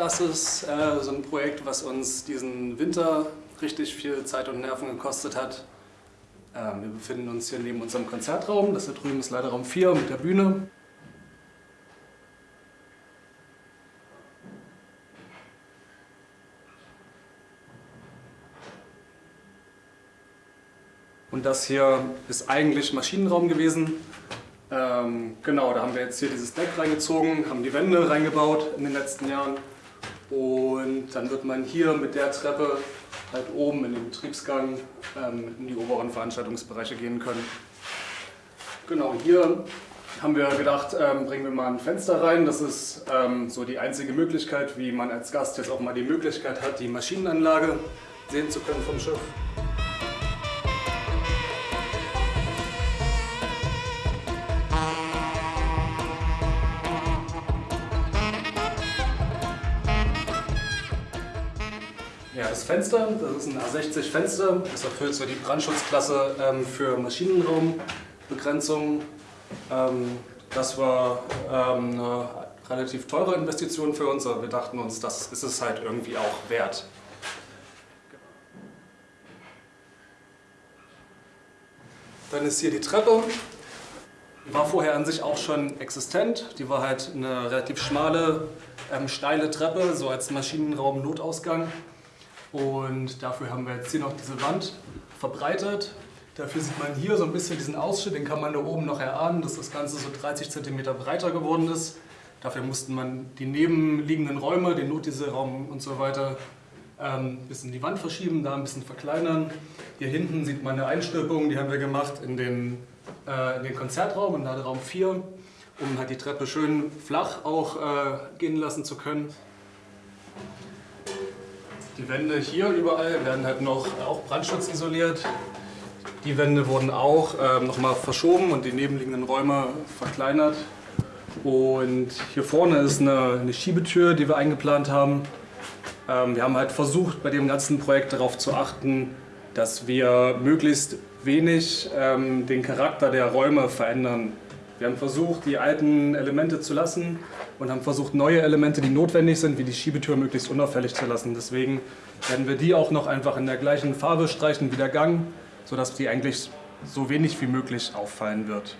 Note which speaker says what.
Speaker 1: Das ist äh, so ein Projekt, was uns diesen Winter richtig viel Zeit und Nerven gekostet hat. Ähm, wir befinden uns hier neben unserem Konzertraum. Das da drüben ist leider Raum 4 mit der Bühne. Und das hier ist eigentlich Maschinenraum gewesen. Ähm, genau, da haben wir jetzt hier dieses Deck reingezogen, haben die Wände reingebaut in den letzten Jahren. Und dann wird man hier mit der Treppe halt oben in den Betriebsgang ähm, in die oberen Veranstaltungsbereiche gehen können. Genau, hier haben wir gedacht, ähm, bringen wir mal ein Fenster rein. Das ist ähm, so die einzige Möglichkeit, wie man als Gast jetzt auch mal die Möglichkeit hat, die Maschinenanlage sehen zu können vom Schiff. Ja, das Fenster, das ist ein A60 Fenster, das erfüllt so die Brandschutzklasse ähm, für Maschinenraumbegrenzung. Ähm, das war ähm, eine relativ teure Investition für uns, aber wir dachten uns, das ist es halt irgendwie auch wert. Dann ist hier die Treppe. Die war vorher an sich auch schon existent. Die war halt eine relativ schmale, ähm, steile Treppe, so als Maschinenraum-Notausgang. Und dafür haben wir jetzt hier noch diese Wand verbreitet. Dafür sieht man hier so ein bisschen diesen Ausschnitt, den kann man da oben noch erahnen, dass das Ganze so 30 cm breiter geworden ist. Dafür musste man die nebenliegenden Räume, den Notdienstraum und so weiter, ein ähm, bisschen die Wand verschieben, da ein bisschen verkleinern. Hier hinten sieht man eine Einstülpung, die haben wir gemacht in den, äh, in den Konzertraum, in Laderaum 4, um halt die Treppe schön flach auch äh, gehen lassen zu können. Die Wände hier überall werden halt noch auch brandschutzisoliert. Die Wände wurden auch ähm, nochmal verschoben und die nebenliegenden Räume verkleinert. Und hier vorne ist eine, eine Schiebetür, die wir eingeplant haben. Ähm, wir haben halt versucht, bei dem ganzen Projekt darauf zu achten, dass wir möglichst wenig ähm, den Charakter der Räume verändern. Wir haben versucht, die alten Elemente zu lassen und haben versucht, neue Elemente, die notwendig sind, wie die Schiebetür, möglichst unauffällig zu lassen. Deswegen werden wir die auch noch einfach in der gleichen Farbe streichen wie der Gang, sodass die eigentlich so wenig wie möglich auffallen wird.